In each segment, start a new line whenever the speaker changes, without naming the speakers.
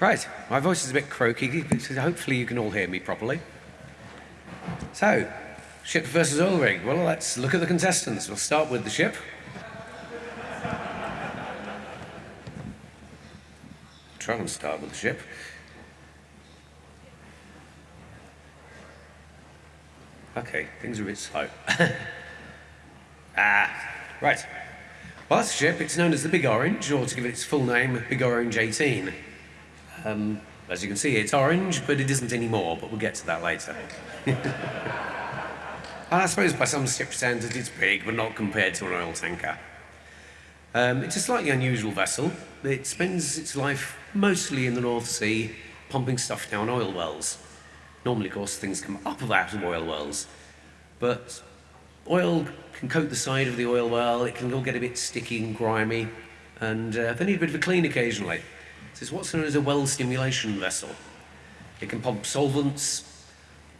Right, my voice is a bit croaky, hopefully you can all hear me properly. So, ship versus oil rig. Well, let's look at the contestants. We'll start with the ship. Try and start with the ship. Okay, things are a bit slow. ah, right. Well, that's ship. It's known as the Big Orange, or to give it its full name, Big Orange 18. Um, as you can see, it's orange, but it isn't anymore, but we'll get to that later. and I suppose by some ship standards it's big, but not compared to an oil tanker. Um, it's a slightly unusual vessel. It spends its life mostly in the North Sea, pumping stuff down oil wells. Normally, of course, things come up out of oil wells, but oil can coat the side of the oil well, it can all get a bit sticky and grimy, and uh, they need a bit of a clean occasionally. This is what's known as a well stimulation vessel. It can pump solvents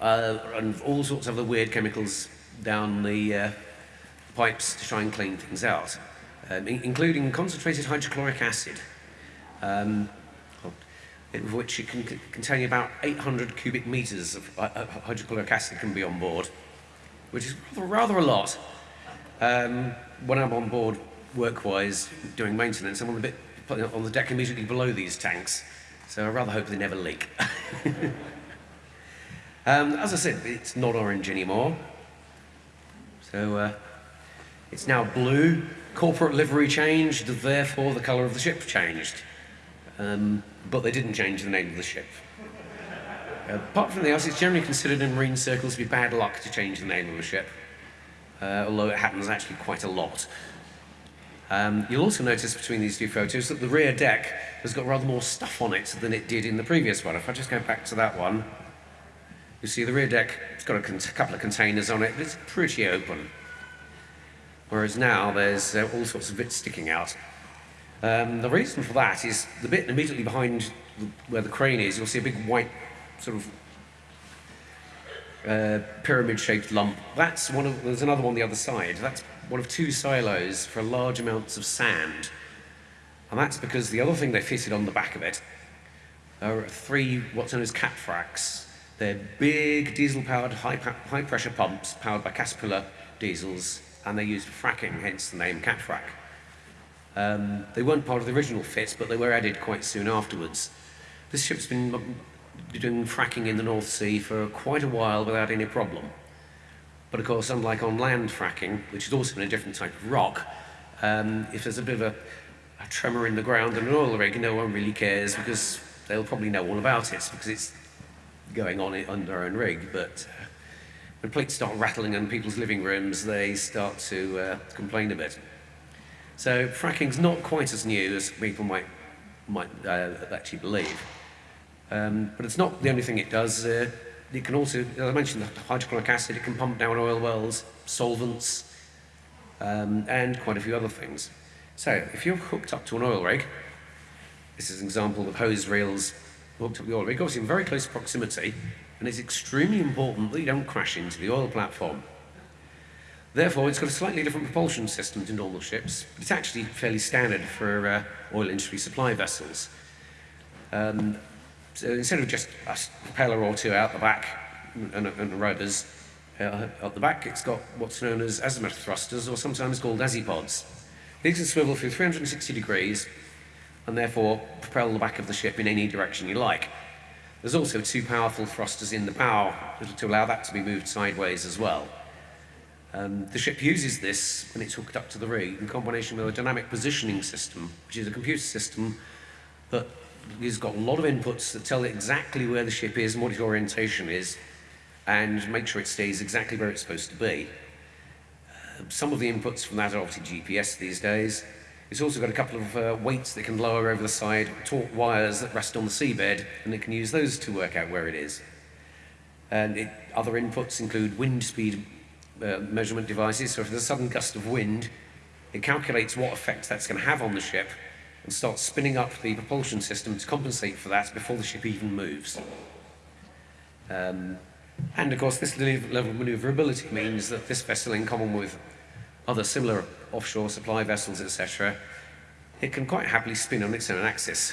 uh, and all sorts of other weird chemicals down the uh, pipes to try and clean things out, um, in including concentrated hydrochloric acid, um, which it can contain about 800 cubic meters of uh, uh, hydrochloric acid can be on board, which is rather, rather a lot. Um, when I'm on board work-wise doing maintenance, I'm on the bit on the deck immediately below these tanks. So I rather hope they never leak. um, as I said, it's not orange anymore. So uh, it's now blue. Corporate livery changed, therefore the colour of the ship changed. Um, but they didn't change the name of the ship. Uh, apart from the else, it's generally considered in marine circles to be bad luck to change the name of a ship, uh, although it happens actually quite a lot. Um, you'll also notice between these two photos that the rear deck has got rather more stuff on it than it did in the previous one. If I just go back to that one, you see the rear deck, it's got a couple of containers on it, but it's pretty open. Whereas now there's uh, all sorts of bits sticking out. Um, the reason for that is the bit immediately behind where the crane is, you'll see a big white sort of uh, pyramid-shaped lump. That's one of, there's another one on the other side. That's one of two silos for large amounts of sand. And that's because the other thing they fitted on the back of it are three what's known as cat fracks. They're big diesel-powered high-pressure pumps powered by Caterpillar diesels, and they're used for fracking, hence the name cat frack. Um, they weren't part of the original fit, but they were added quite soon afterwards. This ship's been doing fracking in the North Sea for quite a while without any problem. But of course, unlike on land fracking, which is also in a different type of rock, um, if there's a bit of a, a tremor in the ground and an oil rig, no one really cares because they'll probably know all about it because it's going on under their own rig. But uh, when plates start rattling in people's living rooms, they start to uh, complain a bit. So fracking's not quite as new as people might, might uh, actually believe. Um, but it's not the only thing it does. Uh, it can also, as I mentioned, the hydrochloric acid, it can pump down oil wells, solvents, um, and quite a few other things. So if you're hooked up to an oil rig, this is an example of hose reels hooked up to the oil rig, obviously in very close proximity, and it's extremely important that you don't crash into the oil platform. Therefore, it's got a slightly different propulsion system to normal ships, but it's actually fairly standard for uh, oil industry supply vessels. Um, so instead of just a propeller or two out the back and, and rotors, uh, at the back it's got what's known as azimuth thrusters, or sometimes called azipods. These can swivel through 360 degrees and therefore propel the back of the ship in any direction you like. There's also two powerful thrusters in the bow to allow that to be moved sideways as well. Um, the ship uses this when it's hooked up to the rig in combination with a dynamic positioning system, which is a computer system that he's got a lot of inputs that tell it exactly where the ship is and what its orientation is, and make sure it stays exactly where it's supposed to be. Uh, some of the inputs from that are obviously GPS these days. It's also got a couple of uh, weights that can lower over the side, taut wires that rest on the seabed, and it can use those to work out where it is. And it, other inputs include wind speed uh, measurement devices, so if there's a sudden gust of wind, it calculates what effect that's going to have on the ship and start spinning up the propulsion system to compensate for that before the ship even moves. Um, and of course, this level of maneuverability means that this vessel, in common with other similar offshore supply vessels, etc., it can quite happily spin on its own axis.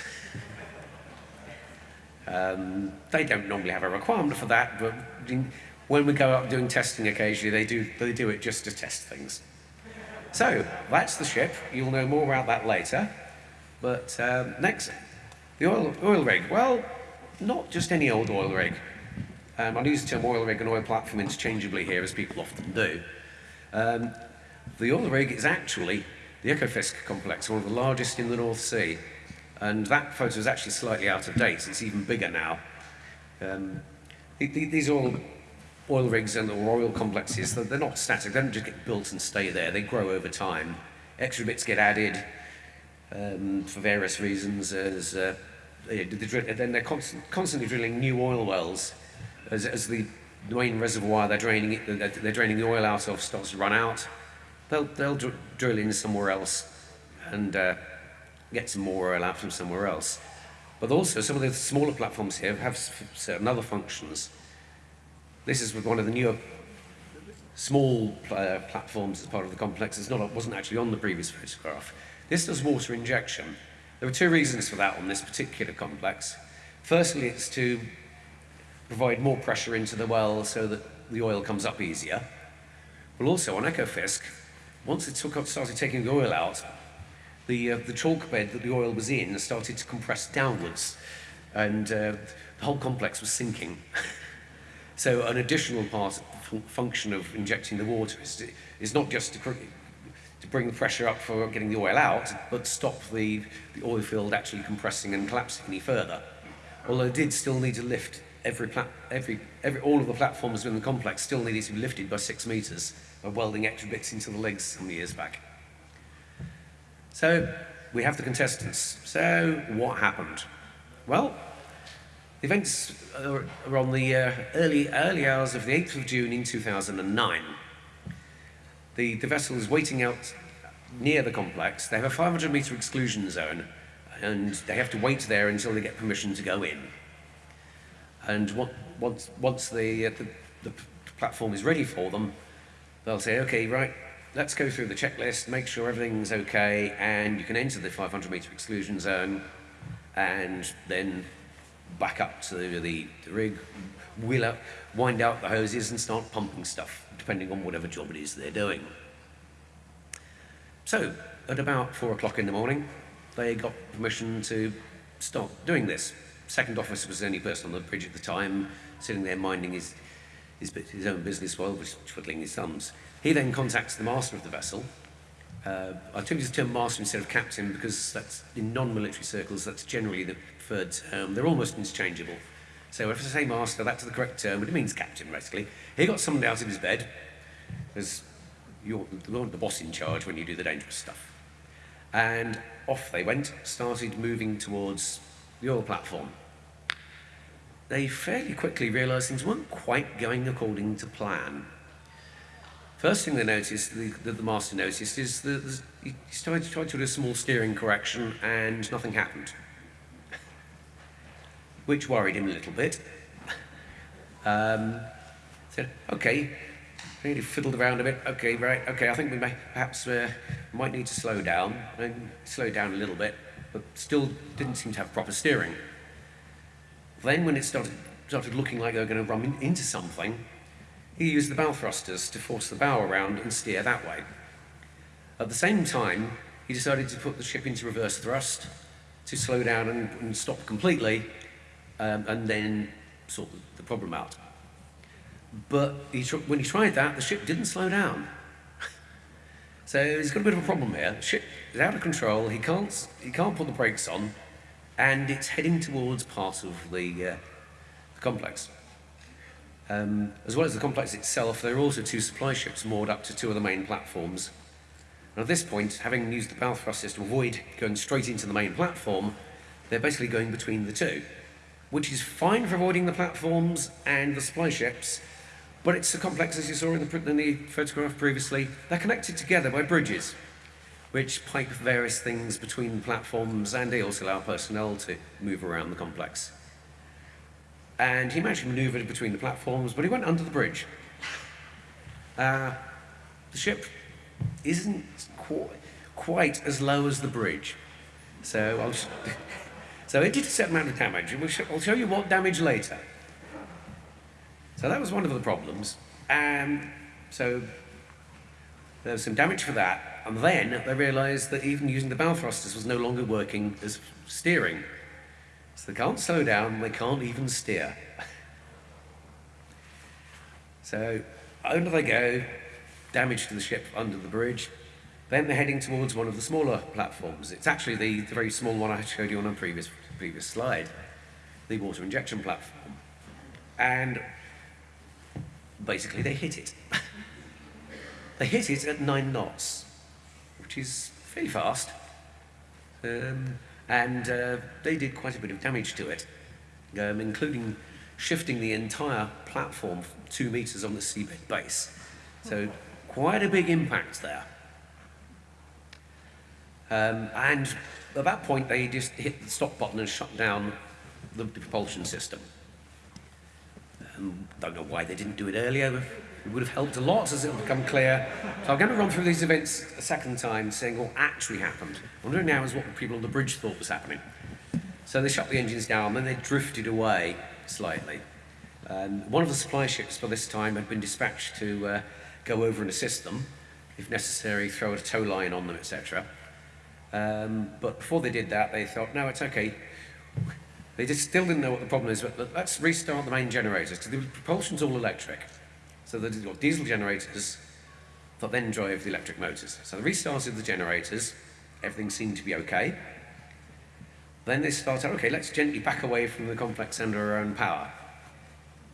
Um, they don't normally have a requirement for that, but when we go out doing testing occasionally, they do, they do it just to test things. So, that's the ship. You'll know more about that later. But um, next, the oil, oil rig. Well, not just any old oil rig. Um, I'll use the term oil rig and oil platform interchangeably here, as people often do. Um, the oil rig is actually the Ekofisk complex, one of the largest in the North Sea. And that photo is actually slightly out of date. It's even bigger now. Um, these oil, oil rigs and oil complexes, they're not static. They don't just get built and stay there. They grow over time. Extra bits get added um, for various reasons. As, uh, they, then they're constant, constantly drilling new oil wells as, as the main reservoir they're draining, it, they're draining the oil out of starts to run out. They'll, they'll dr drill in somewhere else and uh, get some more oil out from somewhere else. But also, some of the smaller platforms here have certain other functions. This is with one of the newer small uh, platforms as part of the complex. It's not, it wasn't actually on the previous photograph. This does water injection. There are two reasons for that on this particular complex. Firstly, it's to provide more pressure into the well so that the oil comes up easier. But also on Ekofisk, once it took, started taking the oil out, the, uh, the chalk bed that the oil was in started to compress downwards and uh, the whole complex was sinking. so an additional part function of injecting the water is, is not just to, to bring the pressure up for getting the oil out, but stop the, the oil field actually compressing and collapsing any further. Although it did still need to lift every, every, every, all of the platforms within the complex still needed to be lifted by six meters by welding extra bits into the legs some years back. So we have the contestants. So what happened? Well, the events are on the uh, early, early hours of the 8th of June in 2009. The, the vessel is waiting out near the complex. They have a 500 meter exclusion zone and they have to wait there until they get permission to go in. And what, once, once the, uh, the, the platform is ready for them, they'll say, okay, right, let's go through the checklist, make sure everything's okay, and you can enter the 500 meter exclusion zone, and then back up to the, the, the rig, wheel up, wind out the hoses, and start pumping stuff, depending on whatever job it is they're doing. So, at about four o'clock in the morning, they got permission to start doing this. Second officer was the only person on the bridge at the time, sitting there minding his, his, his own business while twiddling his thumbs. He then contacts the master of the vessel. Uh, I took the term master instead of captain because that's in non-military circles, that's generally the preferred term. They're almost interchangeable. So if I say master, that's the correct term, but it means captain, basically. He got summoned out of his bed, as you're the boss in charge when you do the dangerous stuff. And off they went, started moving towards the oil platform. They fairly quickly realised things weren't quite going according to plan. First thing they noticed, the, that the master noticed, is that he started try to do a small steering correction and nothing happened. Which worried him a little bit. Um, said, okay, really fiddled around a bit. Okay, right, okay, I think we may, perhaps uh, might need to slow down. And slow down a little bit, but still didn't seem to have proper steering. Then when it started, started looking like they were going to run in, into something, he used the bow thrusters to force the bow around and steer that way. At the same time, he decided to put the ship into reverse thrust to slow down and, and stop completely um, and then sort the problem out. But he when he tried that, the ship didn't slow down. so he's got a bit of a problem here. The ship is out of control, he can't, he can't put the brakes on, and it's heading towards part of the, uh, the complex. Um, as well as the complex itself, there are also two supply ships moored up to two of the main platforms. And at this point, having used the bow thrusters to avoid going straight into the main platform, they're basically going between the two, which is fine for avoiding the platforms and the supply ships, but it's a complex, as you saw in the, in the photograph previously, they're connected together by bridges, which pipe various things between platforms and they also allow personnel to move around the complex and he managed to maneuver between the platforms, but he went under the bridge. Uh, the ship isn't qu quite as low as the bridge, so I'll just So it did a certain amount of damage, and we'll sh I'll show you what damage later. So that was one of the problems. So there was some damage for that, and then they realised that even using the bow thrusters was no longer working as steering. So they can't slow down, they can't even steer. so under they go, damage to the ship under the bridge. Then they're heading towards one of the smaller platforms. It's actually the, the very small one I showed you on a previous, previous slide, the water injection platform. And basically they hit it. they hit it at nine knots, which is fairly fast. Um, and uh, they did quite a bit of damage to it, um, including shifting the entire platform two meters on the seabed base. So quite a big impact there. Um, and at that point, they just hit the stop button and shut down the, the propulsion system. Um, don't know why they didn't do it earlier. It would have helped a lot as it will become clear. So I'm going to run through these events a second time, saying what actually happened. What I'm doing now is what people on the bridge thought was happening. So they shut the engines down, then they drifted away slightly. Um, one of the supply ships by this time had been dispatched to uh, go over and assist them, if necessary, throw a tow line on them, etc. Um, but before they did that, they thought, no, it's okay. They just still didn't know what the problem is, but let's restart the main generators, because the propulsion's all electric. So got diesel generators that then drive the electric motors. So they restarted the generators, everything seemed to be okay. Then they started, okay, let's gently back away from the complex under our own power.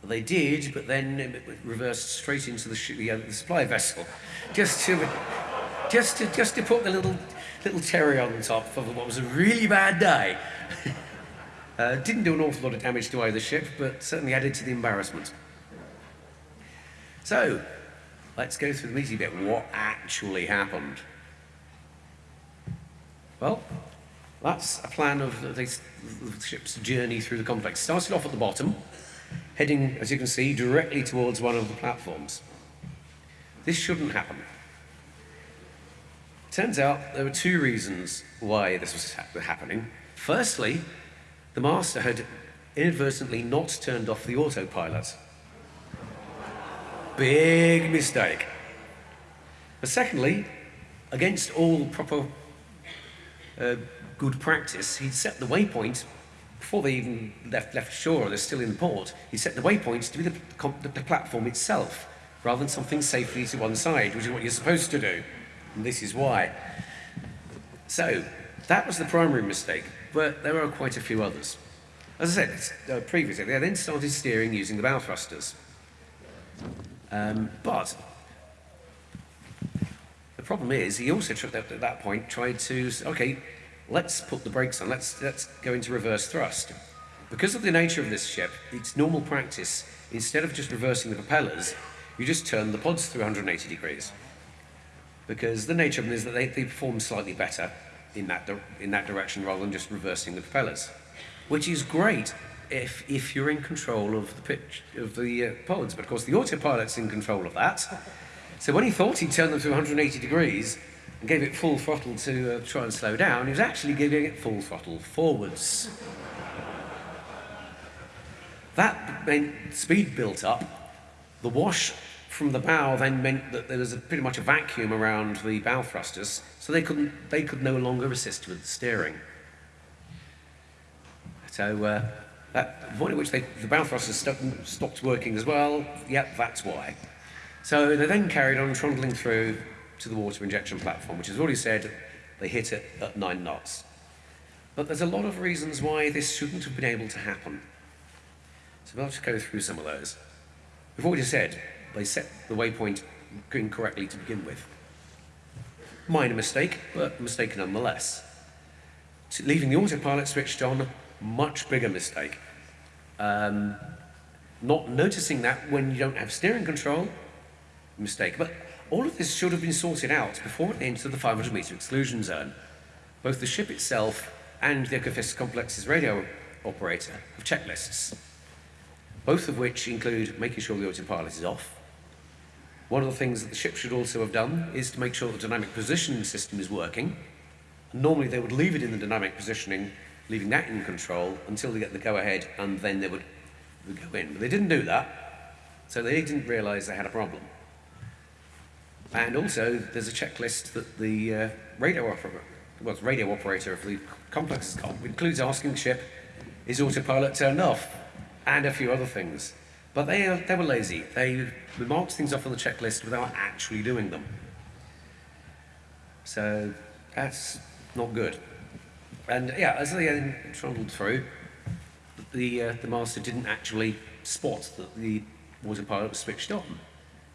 They did, but then it reversed straight into the, the, uh, the supply vessel, just to, just to, just to put the little, little cherry on top of what was a really bad day. uh, didn't do an awful lot of damage to either ship, but certainly added to the embarrassment. So, let's go through the meaty bit. What actually happened? Well, that's a plan of the, the ship's journey through the complex. Started off at the bottom, heading, as you can see, directly towards one of the platforms. This shouldn't happen. Turns out there were two reasons why this was ha happening. Firstly, the master had inadvertently not turned off the autopilot. Big mistake. But secondly, against all proper uh, good practice, he'd set the waypoint before they even left, left shore, they're still in the port, he set the waypoints to be the, the, the, platform itself, rather than something safely to one side, which is what you're supposed to do. And this is why. So, that was the primary mistake, but there are quite a few others. As I said uh, previously, they then started steering using the bow thrusters. Um, but the problem is, he also, at that point, tried to, say, okay, let's put the brakes on, let's, let's go into reverse thrust. Because of the nature of this ship, it's normal practice, instead of just reversing the propellers, you just turn the pods 380 degrees. Because the nature of them is that they, they perform slightly better in that, in that direction rather than just reversing the propellers. Which is great if, if you're in control of the pitch of the uh, pods, but of course the autopilot's in control of that. So when he thought he'd turned them to 180 degrees, and gave it full throttle to uh, try and slow down, he was actually giving it full throttle forwards. That meant speed built up. The wash from the bow then meant that there was a, pretty much a vacuum around the bow thrusters, so they, couldn't, they could no longer assist with the steering. So uh, that, the point at which they, the bow thrusters st stopped working as well, yep, that's why. So they then carried on trundling through to the water injection platform, which has already said they hit it at nine knots. But there's a lot of reasons why this shouldn't have been able to happen. So I'll just go through some of those. We've already said they set the waypoint incorrectly to begin with. Minor mistake, but mistake nonetheless. So leaving the autopilot switched on, much bigger mistake. Um, not noticing that when you don't have steering control, mistake. But all of this should have been sorted out before it entered the 500 metre exclusion zone. Both the ship itself and the Ekofisk Complex's radio operator have checklists, both of which include making sure the autopilot is off. One of the things that the ship should also have done is to make sure the dynamic positioning system is working. Normally they would leave it in the dynamic positioning leaving that in control until they get the go-ahead, and then they would, go in. But they didn't do that, so they didn't realise they had a problem. And also, there's a checklist that the uh, radio operator, well, radio operator of the complex has got, includes asking the ship, is autopilot turned off? And a few other things. But they, they were lazy. They marked things off on the checklist without actually doing them. So that's not good. And yeah, as they trundled through, the, uh, the master didn't actually spot that the autopilot was switched on.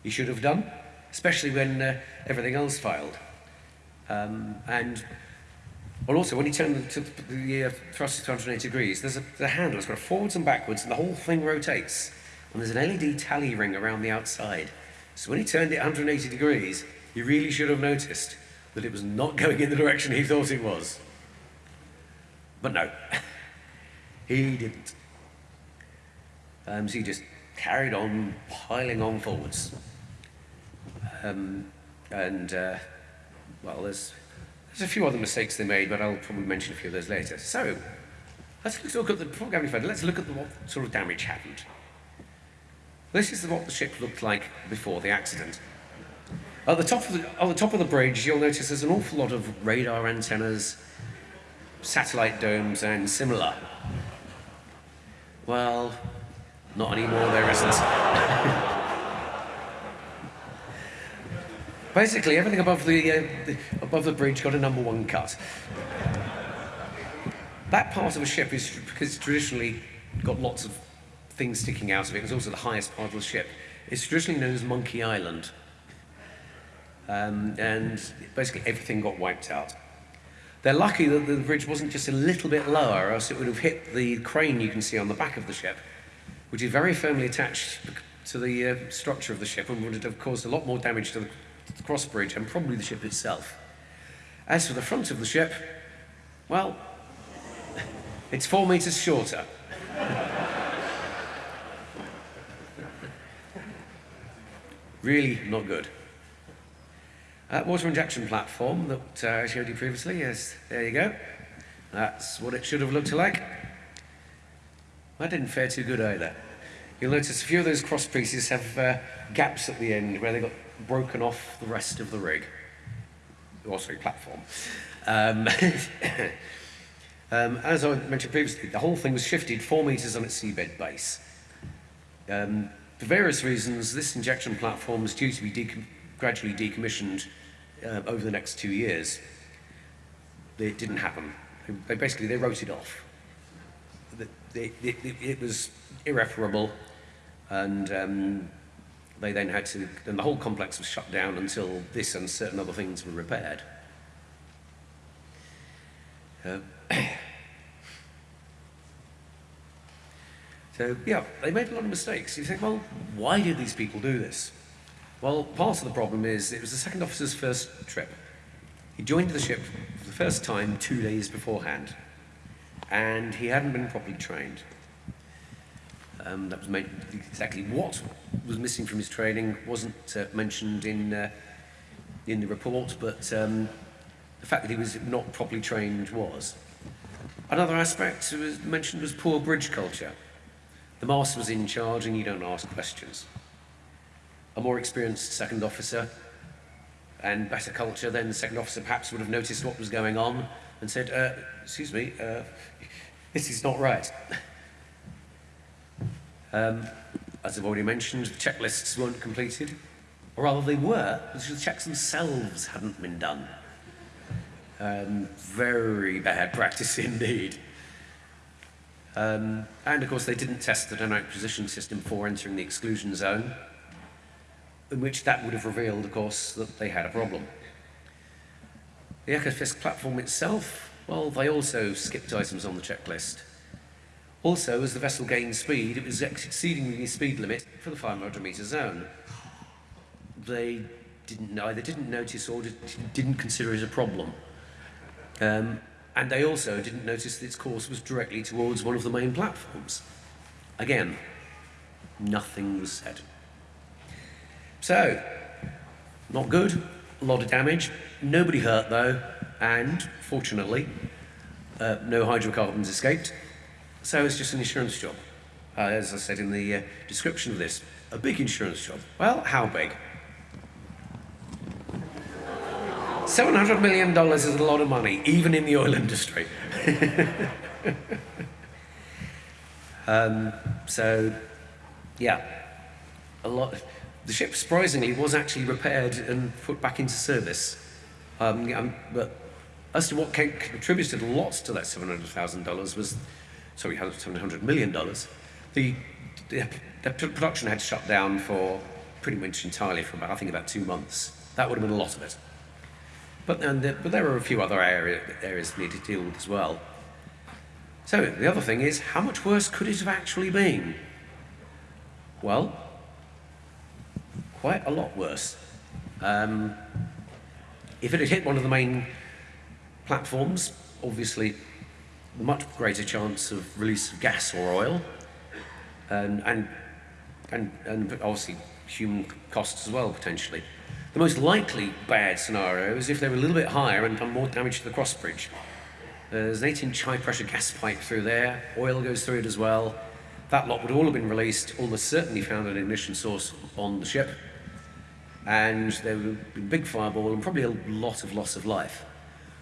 He should have done, especially when uh, everything else failed. Um, and well, also when he turned the, the uh, thrust to 280 degrees, there's a the handle. It's got forwards and backwards, and the whole thing rotates. And there's an LED tally ring around the outside. So when he turned it 180 degrees, he really should have noticed that it was not going in the direction he thought it was. But no, he didn't. Um, so he just carried on piling on forwards. Um, and, uh, well, there's, there's a few other mistakes they made, but I'll probably mention a few of those later. So, let's look at the, before going further, let's look at the, what sort of damage happened. This is what the ship looked like before the accident. At the top of the, the top of the bridge, you'll notice there's an awful lot of radar antennas, satellite domes, and similar. Well, not anymore, there isn't. Basically, everything above the, uh, the, above the bridge got a number one cut. That part of a ship is because traditionally got lots of things sticking out of it. It's also the highest part of the ship. It's traditionally known as Monkey Island. Um, and basically everything got wiped out. They're lucky that the bridge wasn't just a little bit lower, or else it would have hit the crane you can see on the back of the ship, which is very firmly attached to the uh, structure of the ship and would have caused a lot more damage to the, to the cross bridge and probably the ship itself. As for the front of the ship, well, it's four meters shorter. really not good. Uh, water injection platform that uh, I showed you previously, yes, there you go. That's what it should have looked like. That didn't fare too good either. You'll notice a few of those cross pieces have uh, gaps at the end where they got broken off the rest of the rig. Or sorry, platform. Um, um, as I mentioned previously, the whole thing was shifted four meters on its seabed base. Um, for various reasons, this injection platform is due to be gradually decommissioned uh, over the next two years. It didn't happen. They, basically, they wrote it off. It, was irreparable, and um, they then had to, and the whole complex was shut down until this and certain other things were repaired. Uh, so, yeah, they made a lot of mistakes. You think, well, why did these people do this? Well, part of the problem is it was the second officer's first trip. He joined the ship for the first time two days beforehand, and he hadn't been properly trained. Um, that was made, exactly what was missing from his training wasn't uh, mentioned in, uh, in the report, but um, the fact that he was not properly trained was. Another aspect that was mentioned was poor bridge culture. The master was in charge and you don't ask questions a more experienced second officer and better culture, then the second officer perhaps would have noticed what was going on and said, uh, excuse me, uh, this is not right. Um, as I've already mentioned, the checklists weren't completed, or rather they were, because the checks themselves hadn't been done. Um, very bad practice indeed. Um, and of course they didn't test the dynamic position system before entering the exclusion zone in which that would have revealed, of course, that they had a problem. The Ekofisk platform itself, well, they also skipped items on the checklist. Also, as the vessel gained speed, it was exceeding the speed limit for the 500 metre zone. They didn't either didn't notice or didn't consider it a problem. Um, and they also didn't notice that its course was directly towards one of the main platforms. Again, nothing was said. So, not good, a lot of damage. Nobody hurt though, and fortunately, Uh, no hydrocarbons escaped, so it's just an insurance job. Uh, as I said in the uh, description of this, a big insurance job. Well, how big? $700 million is a lot of money, even in the oil industry. um, so, yeah, a lot. The ship, surprisingly, was actually repaired and put back into service. Um, but as to what contributed lots to that $700,000 was, sorry, $700 million, the, the, the production had shut down for pretty much entirely for about, I think, about two months. That would have been a lot of it. But, and, but there are a few other area, areas that need to deal with as well. So the other thing is, how much worse could it have actually been? Well, quite a lot worse. Um, if it had hit one of the main platforms, obviously much greater chance of release of gas or oil, and, and, and, and obviously human costs as well, potentially. The most likely bad scenario is if they were a little bit higher and done more damage to the cross bridge. There's an 8-inch high-pressure gas pipe through there, oil goes through it as well. That lot would all have been released, almost certainly found an ignition source on the ship, and there would have been a big fireball and probably a lot of loss of life.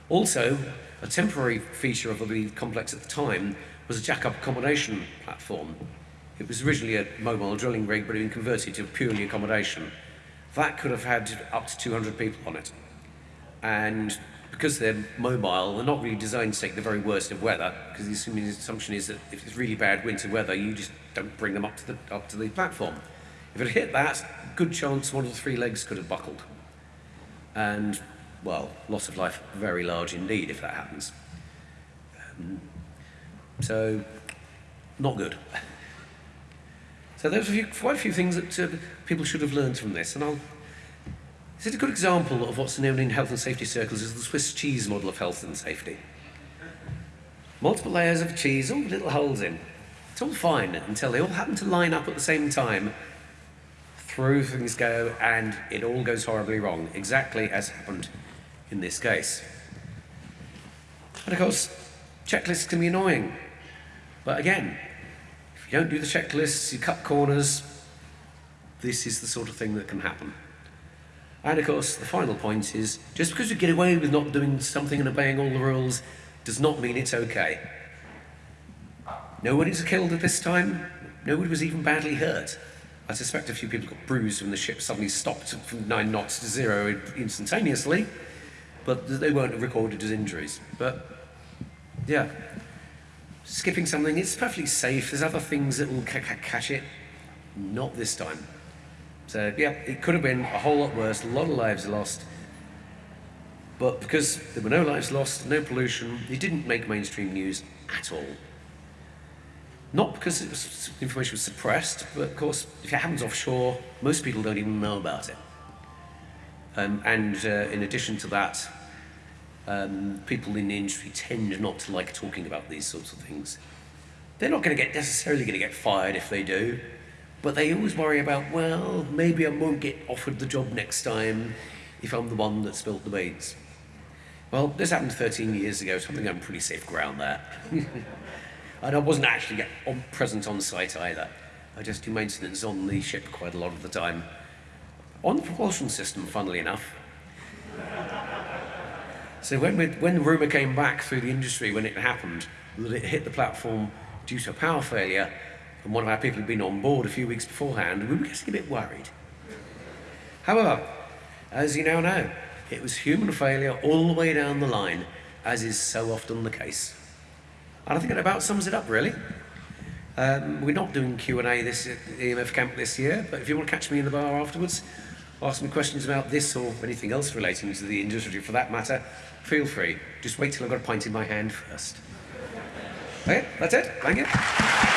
Also, a temporary feature of the complex at the time was a jack-up accommodation platform. It was originally a mobile drilling rig, but it had been converted to purely accommodation. That could have had up to 200 people on it. And because they're mobile, they're not really designed to take the very worst of weather, because the assumption is that if it's really bad winter weather, you just don't bring them up to the, up to the platform. If it hit that, good chance one of the three legs could have buckled. And, well, loss of life very large indeed if that happens. Um, so, not good. So there's a few, quite a few things that uh, people should have learned from this, and I'll is it a good example of what's known in health and safety circles as the Swiss cheese model of health and safety? Multiple layers of cheese, all little holes in. It's all fine until they all happen to line up at the same time. Through things go, and it all goes horribly wrong, exactly as happened in this case. And of course, checklists can be annoying. But again, you don't do the checklists, you cut corners, this is the sort of thing that can happen. And of course, the final point is, just because you get away with not doing something and obeying all the rules does not mean it's okay. Nobody was killed at this time. Nobody was even badly hurt. I suspect a few people got bruised when the ship suddenly stopped from nine knots to zero instantaneously, but they weren't recorded as injuries. But, yeah, skipping something, it's perfectly safe. There's other things that will catch it. Not this time. So, yeah, it could have been a whole lot worse, a lot of lives lost. But because there were no lives lost, no pollution, it didn't make mainstream news at all. Not because was, information was suppressed, but of course, if it happens offshore, most people don't even know about it. Um, and uh, in addition to that, um, people in the industry tend not to like talking about these sorts of things. They're not going to get necessarily going to get fired if they do, but they always worry about, well, maybe I won't get offered the job next time if I'm the one that spilt the beans. Well, this happened 13 years ago, so I think I'm pretty safe ground there. and I wasn't actually on, present on site either. I just do maintenance on the ship quite a lot of the time. On the propulsion system, funnily enough. So when, when the rumour came back through the industry when it happened, that it hit the platform due to a power failure, and one of our people had been on board a few weeks beforehand, we were getting a bit worried. However, as you now know, it was human failure all the way down the line, as is so often the case. And I think it about sums it up, really. Um, we're not doing Q&A this EMF camp this year, but if you want to catch me in the bar afterwards, ask me questions about this or anything else relating to the industry for that matter, feel free. Just wait till I've got a pint in my hand first. Okay, that's it. Thank you.